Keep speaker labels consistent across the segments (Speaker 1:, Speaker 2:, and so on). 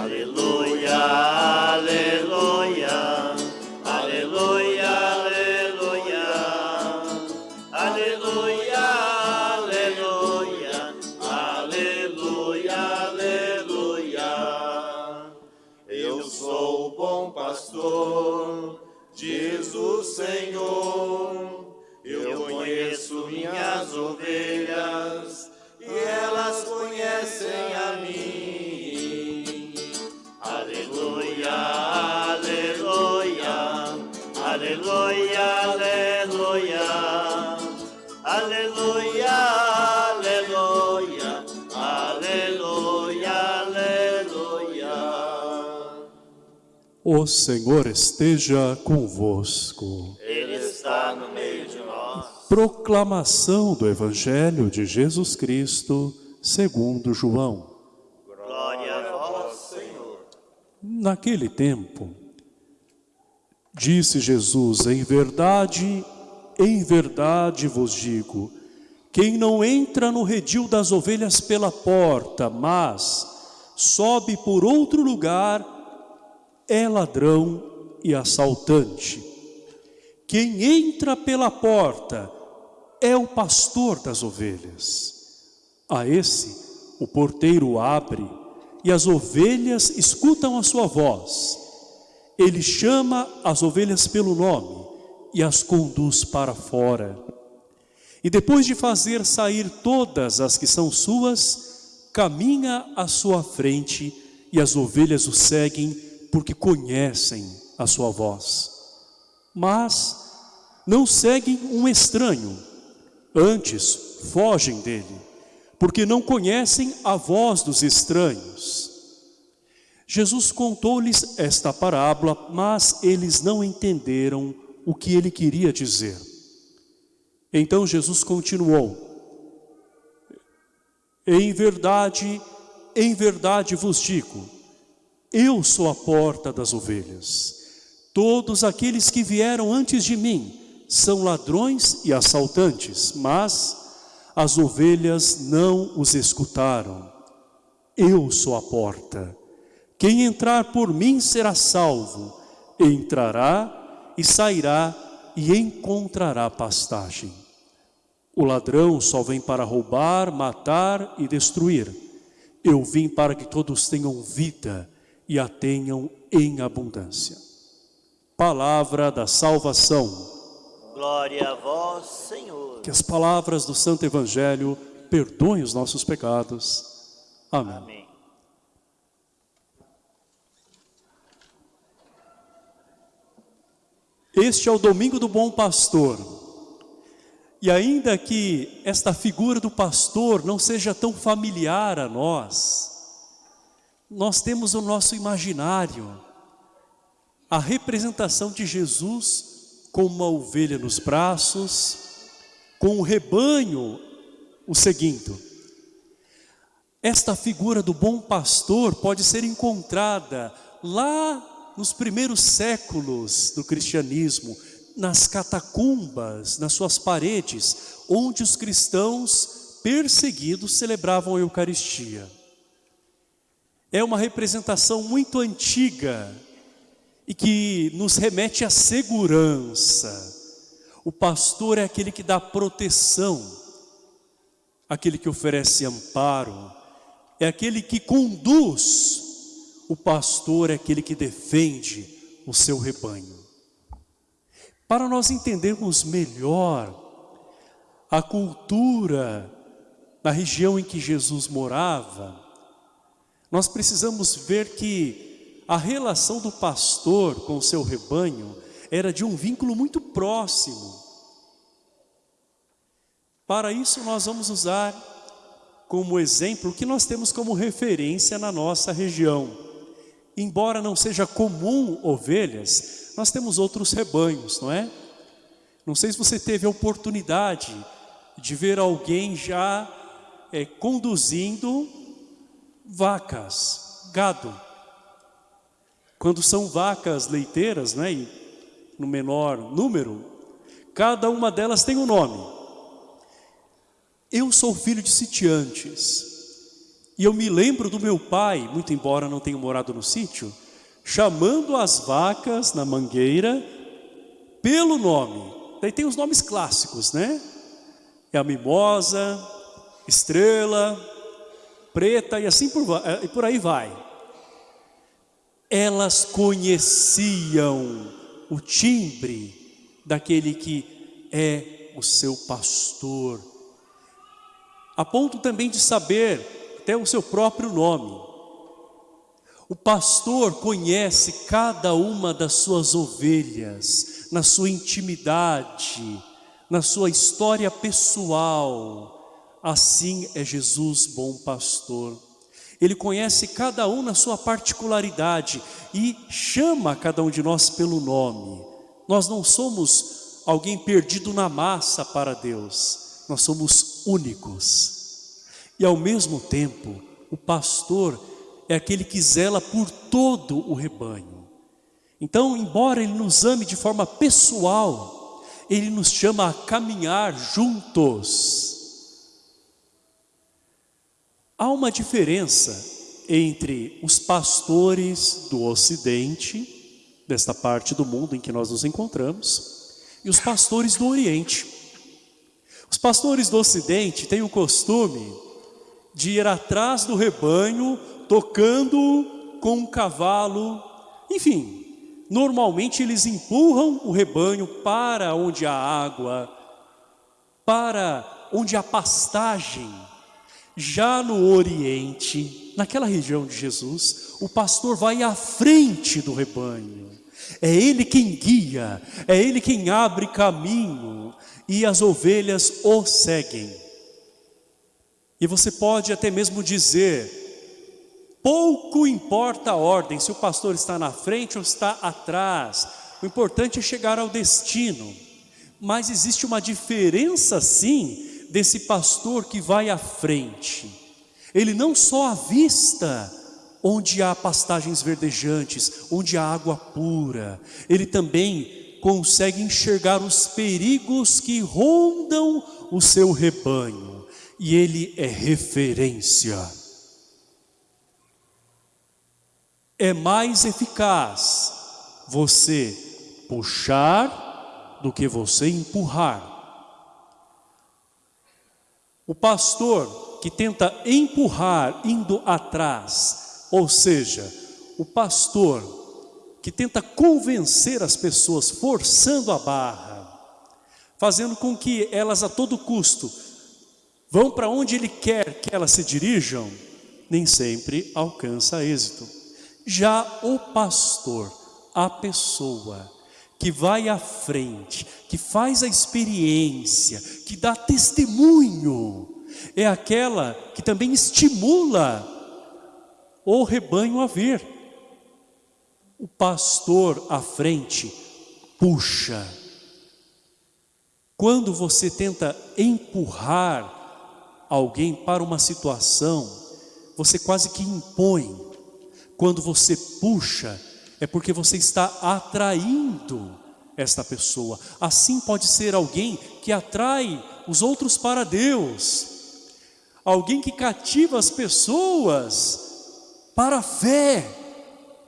Speaker 1: Aleluia, aleluia, aleluia, aleluia, aleluia, aleluia, aleluia. O Senhor
Speaker 2: esteja convosco.
Speaker 1: Ele está no meio de nós.
Speaker 2: Proclamação do Evangelho de Jesus Cristo, segundo João.
Speaker 1: Glória a vós, Senhor.
Speaker 2: Naquele tempo, disse Jesus, em verdade, em verdade vos digo, quem não entra no redil das ovelhas pela porta, mas sobe por outro lugar, é ladrão e assaltante. Quem entra pela porta é o pastor das ovelhas. A esse o porteiro abre e as ovelhas escutam a sua voz. Ele chama as ovelhas pelo nome e as conduz para fora. E depois de fazer sair todas as que são suas, caminha à sua frente e as ovelhas o seguem porque conhecem a sua voz. Mas não seguem um estranho, antes fogem dele, porque não conhecem a voz dos estranhos. Jesus contou-lhes esta parábola, mas eles não entenderam o que ele queria dizer. Então Jesus continuou, Em verdade, em verdade vos digo, eu sou a porta das ovelhas. Todos aqueles que vieram antes de mim são ladrões e assaltantes, mas as ovelhas não os escutaram. Eu sou a porta. Quem entrar por mim será salvo, entrará e sairá e encontrará pastagem. O ladrão só vem para roubar, matar e destruir. Eu vim para que todos tenham vida e a tenham em abundância. Palavra da salvação.
Speaker 1: Glória a vós, Senhor.
Speaker 2: Que as palavras do Santo Evangelho perdoem os nossos pecados. Amém.
Speaker 1: Amém.
Speaker 2: Este é o domingo do bom pastor. E ainda que esta figura do pastor não seja tão familiar a nós, nós temos o nosso imaginário, a representação de Jesus com uma ovelha nos braços, com o rebanho o seguindo. Esta figura do bom pastor pode ser encontrada lá nos primeiros séculos do cristianismo, nas catacumbas, nas suas paredes, onde os cristãos perseguidos celebravam a Eucaristia. É uma representação muito antiga e que nos remete à segurança. O pastor é aquele que dá proteção, aquele que oferece amparo, é aquele que conduz. O pastor é aquele que defende o seu rebanho. Para nós entendermos melhor a cultura na região em que Jesus morava, nós precisamos ver que a relação do pastor com o seu rebanho era de um vínculo muito próximo. Para isso nós vamos usar como exemplo o que nós temos como referência na nossa região. Embora não seja comum ovelhas, nós temos outros rebanhos, não é? Não sei se você teve a oportunidade de ver alguém já é, conduzindo vacas, gado. Quando são vacas leiteiras, né, e no menor número, cada uma delas tem um nome. Eu sou filho de sitiantes E eu me lembro do meu pai, muito embora não tenha morado no sítio, chamando as vacas na mangueira pelo nome. Daí tem os nomes clássicos, né? É a mimosa, estrela, preta e assim por, e por aí vai. Elas conheciam o timbre daquele que é o seu pastor. A ponto também de saber até o seu próprio nome. O pastor conhece cada uma das suas ovelhas, na sua intimidade, na sua história pessoal. Assim é Jesus, bom pastor. Ele conhece cada um na sua particularidade e chama cada um de nós pelo nome. Nós não somos alguém perdido na massa para Deus, nós somos únicos. E ao mesmo tempo, o pastor é aquele que zela por todo o rebanho. Então, embora Ele nos ame de forma pessoal, Ele nos chama a caminhar juntos. Há uma diferença entre os pastores do Ocidente, desta parte do mundo em que nós nos encontramos, e os pastores do Oriente. Os pastores do Ocidente têm o costume de ir atrás do rebanho tocando com um cavalo, enfim, normalmente eles empurram o rebanho para onde há água, para onde há pastagem. Já no Oriente, naquela região de Jesus, o pastor vai à frente do rebanho. É ele quem guia, é ele quem abre caminho e as ovelhas o seguem. E você pode até mesmo dizer, Pouco importa a ordem, se o pastor está na frente ou está atrás. O importante é chegar ao destino. Mas existe uma diferença sim desse pastor que vai à frente. Ele não só avista onde há pastagens verdejantes, onde há água pura. Ele também consegue enxergar os perigos que rondam o seu rebanho. E ele é referência é mais eficaz você puxar do que você empurrar. O pastor que tenta empurrar indo atrás, ou seja, o pastor que tenta convencer as pessoas forçando a barra, fazendo com que elas a todo custo vão para onde ele quer que elas se dirijam, nem sempre alcança êxito. Já o pastor, a pessoa que vai à frente, que faz a experiência, que dá testemunho, é aquela que também estimula o rebanho a ver. O pastor à frente puxa. Quando você tenta empurrar alguém para uma situação, você quase que impõe quando você puxa, é porque você está atraindo esta pessoa. Assim pode ser alguém que atrai os outros para Deus. Alguém que cativa as pessoas para a fé,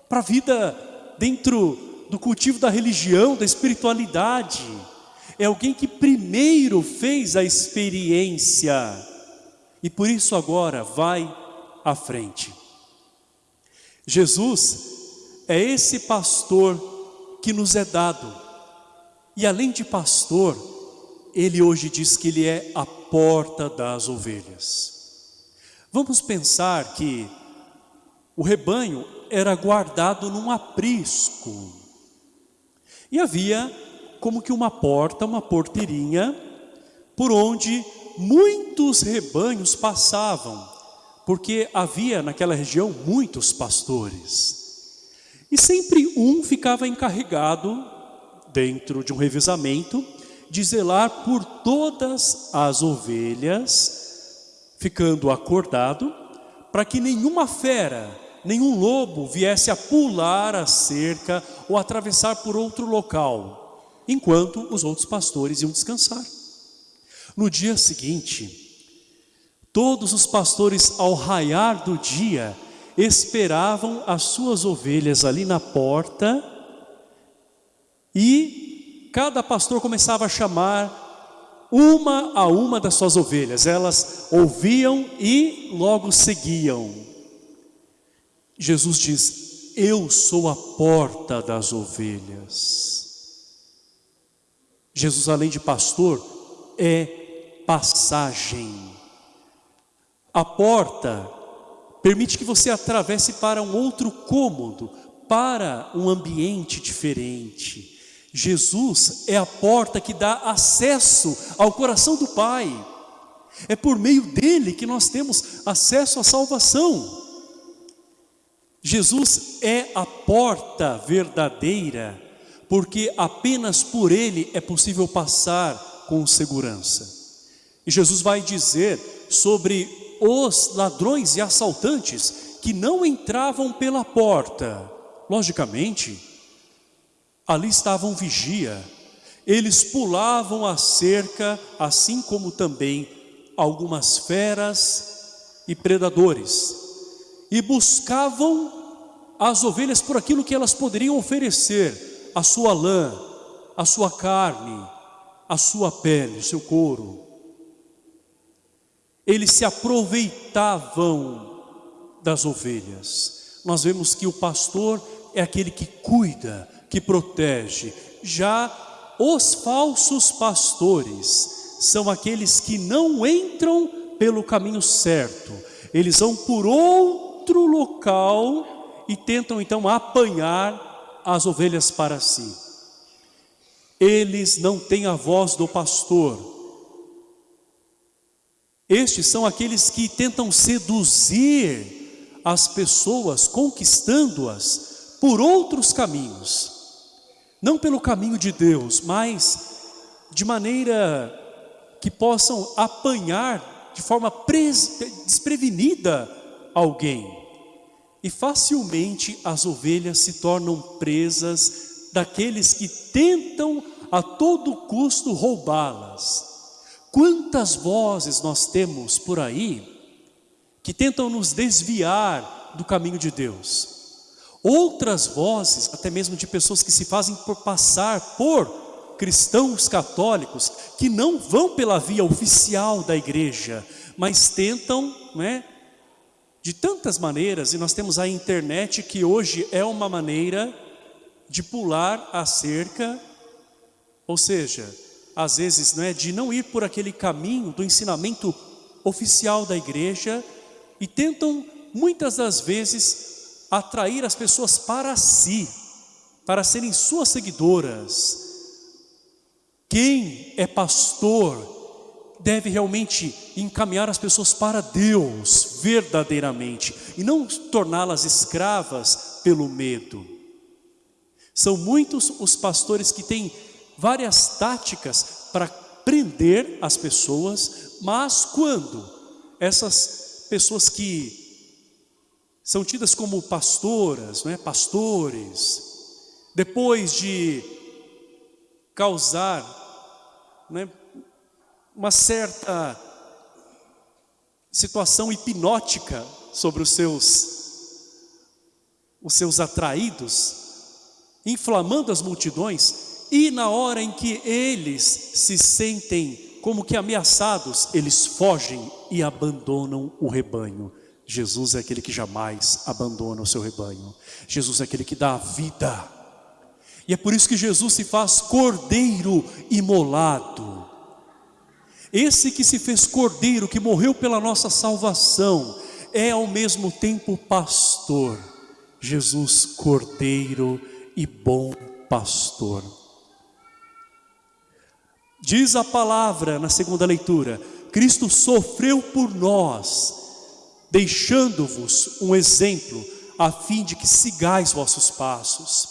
Speaker 2: para a vida dentro do cultivo da religião, da espiritualidade. É alguém que primeiro fez a experiência e por isso agora vai à frente. Jesus é esse pastor que nos é dado. E além de pastor, ele hoje diz que ele é a porta das ovelhas. Vamos pensar que o rebanho era guardado num aprisco. E havia como que uma porta, uma porteirinha, por onde muitos rebanhos passavam porque havia naquela região muitos pastores. E sempre um ficava encarregado, dentro de um revisamento, de zelar por todas as ovelhas, ficando acordado, para que nenhuma fera, nenhum lobo viesse a pular a cerca ou atravessar por outro local, enquanto os outros pastores iam descansar. No dia seguinte, Todos os pastores, ao raiar do dia, esperavam as suas ovelhas ali na porta e cada pastor começava a chamar uma a uma das suas ovelhas. Elas ouviam e logo seguiam. Jesus diz, eu sou a porta das ovelhas. Jesus, além de pastor, é passagem. A porta permite que você atravesse para um outro cômodo, para um ambiente diferente. Jesus é a porta que dá acesso ao coração do Pai. É por meio dele que nós temos acesso à salvação. Jesus é a porta verdadeira, porque apenas por ele é possível passar com segurança. E Jesus vai dizer sobre os ladrões e assaltantes que não entravam pela porta. Logicamente, ali estava um vigia. Eles pulavam a cerca, assim como também algumas feras e predadores e buscavam as ovelhas por aquilo que elas poderiam oferecer, a sua lã, a sua carne, a sua pele, o seu couro. Eles se aproveitavam das ovelhas. Nós vemos que o pastor é aquele que cuida, que protege. Já os falsos pastores são aqueles que não entram pelo caminho certo. Eles vão por outro local e tentam então apanhar as ovelhas para si. Eles não têm a voz do pastor. Estes são aqueles que tentam seduzir as pessoas, conquistando-as por outros caminhos. Não pelo caminho de Deus, mas de maneira que possam apanhar de forma desprevenida alguém. E facilmente as ovelhas se tornam presas daqueles que tentam a todo custo roubá-las. Quantas vozes nós temos por aí que tentam nos desviar do caminho de Deus. Outras vozes, até mesmo de pessoas que se fazem por passar por cristãos católicos, que não vão pela via oficial da igreja, mas tentam não é, de tantas maneiras, e nós temos a internet que hoje é uma maneira de pular a cerca, ou seja, às vezes não é de não ir por aquele caminho do ensinamento oficial da igreja e tentam muitas das vezes atrair as pessoas para si, para serem suas seguidoras. Quem é pastor deve realmente encaminhar as pessoas para Deus verdadeiramente e não torná-las escravas pelo medo. São muitos os pastores que têm várias táticas para prender as pessoas, mas quando essas pessoas que são tidas como pastoras, não é? pastores, depois de causar é? uma certa situação hipnótica sobre os seus os seus atraídos, inflamando as multidões, e na hora em que eles se sentem como que ameaçados, eles fogem e abandonam o rebanho. Jesus é aquele que jamais abandona o seu rebanho. Jesus é aquele que dá a vida. E é por isso que Jesus se faz cordeiro imolado. Esse que se fez cordeiro, que morreu pela nossa salvação, é ao mesmo tempo pastor. Jesus, cordeiro e bom pastor. Diz a palavra na segunda leitura, Cristo sofreu por nós, deixando-vos um exemplo, a fim de que sigais vossos passos.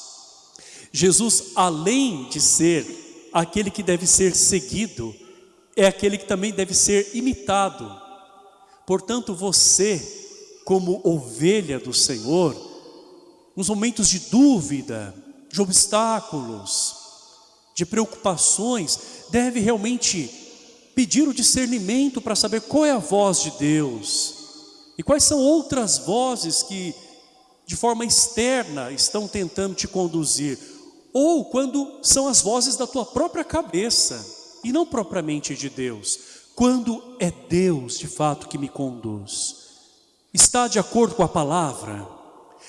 Speaker 2: Jesus, além de ser aquele que deve ser seguido, é aquele que também deve ser imitado. Portanto, você, como ovelha do Senhor, nos momentos de dúvida, de obstáculos, de preocupações, deve realmente pedir o discernimento para saber qual é a voz de Deus e quais são outras vozes que de forma externa estão tentando te conduzir, ou quando são as vozes da tua própria cabeça e não propriamente de Deus, quando é Deus de fato que me conduz. Está de acordo com a palavra?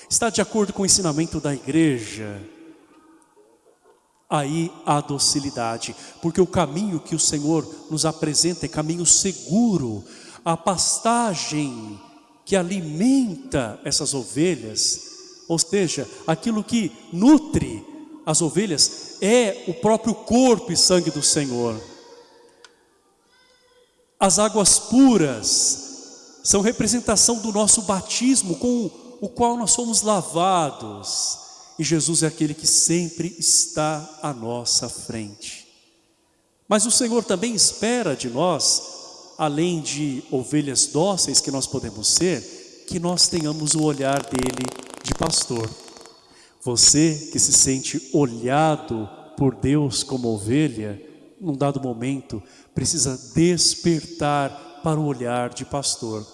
Speaker 2: Está de acordo com o ensinamento da igreja? Aí há docilidade, porque o caminho que o Senhor nos apresenta é caminho seguro, a pastagem que alimenta essas ovelhas, ou seja, aquilo que nutre as ovelhas é o próprio corpo e sangue do Senhor. As águas puras são representação do nosso batismo com o qual nós somos lavados. E Jesus é aquele que sempre está à nossa frente. Mas o Senhor também espera de nós, além de ovelhas dóceis que nós podemos ser, que nós tenhamos o olhar dele de pastor. Você que se sente olhado por Deus como ovelha, num dado momento, precisa despertar para o olhar de pastor.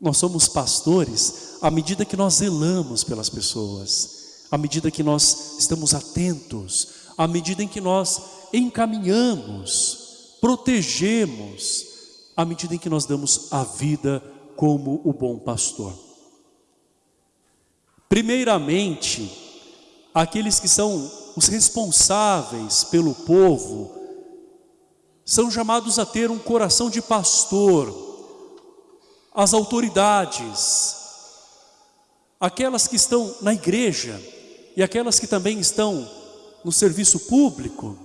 Speaker 2: Nós somos pastores à medida que nós zelamos pelas pessoas, à medida que nós estamos atentos, à medida em que nós encaminhamos, protegemos, à medida em que nós damos a vida como o bom pastor. Primeiramente, aqueles que são os responsáveis pelo povo, são chamados a ter um coração de pastor, as autoridades, aquelas que estão na igreja e aquelas que também estão no serviço público,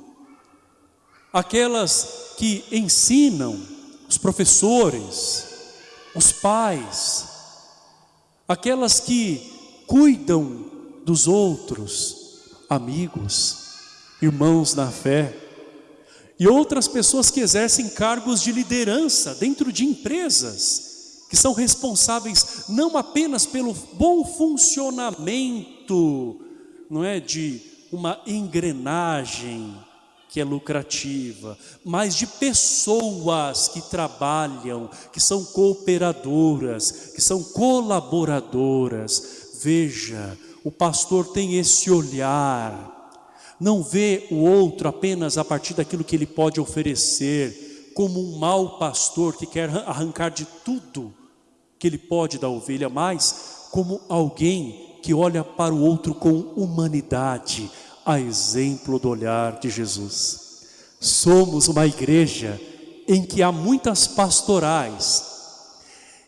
Speaker 2: aquelas que ensinam, os professores, os pais, aquelas que cuidam dos outros, amigos, irmãos na fé, e outras pessoas que exercem cargos de liderança dentro de empresas, que são responsáveis não apenas pelo bom funcionamento, não é, de uma engrenagem que é lucrativa, mas de pessoas que trabalham, que são cooperadoras, que são colaboradoras. Veja, o pastor tem esse olhar, não vê o outro apenas a partir daquilo que ele pode oferecer, como um mau pastor que quer arrancar de tudo que ele pode da ovelha, mas como alguém que olha para o outro com humanidade, a exemplo do olhar de Jesus. Somos uma igreja em que há muitas pastorais,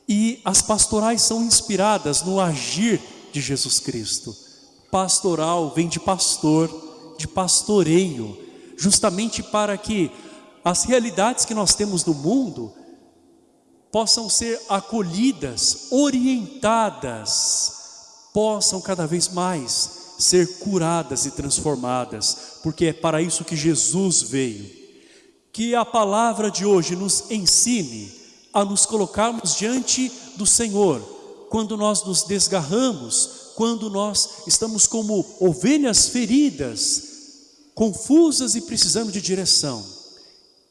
Speaker 2: e as pastorais são inspiradas no agir de Jesus Cristo. Pastoral vem de pastor, de pastoreio, justamente para que as realidades que nós temos no mundo possam ser acolhidas, orientadas, possam cada vez mais ser curadas e transformadas, porque é para isso que Jesus veio. Que a palavra de hoje nos ensine a nos colocarmos diante do Senhor, quando nós nos desgarramos, quando nós estamos como ovelhas feridas, confusas e precisando de direção.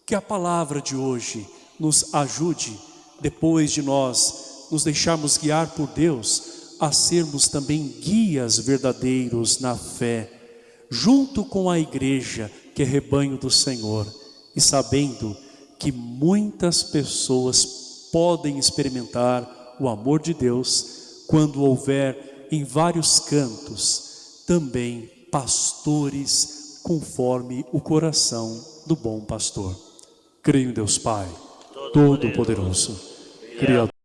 Speaker 2: Que a palavra de hoje nos ajude depois de nós nos deixarmos guiar por Deus, a sermos também guias verdadeiros na fé, junto com a igreja que é rebanho do Senhor, e sabendo que muitas pessoas podem experimentar o amor de Deus quando houver em vários cantos também pastores conforme o coração do bom pastor. Creio em Deus Pai. Todo-Poderoso, Criador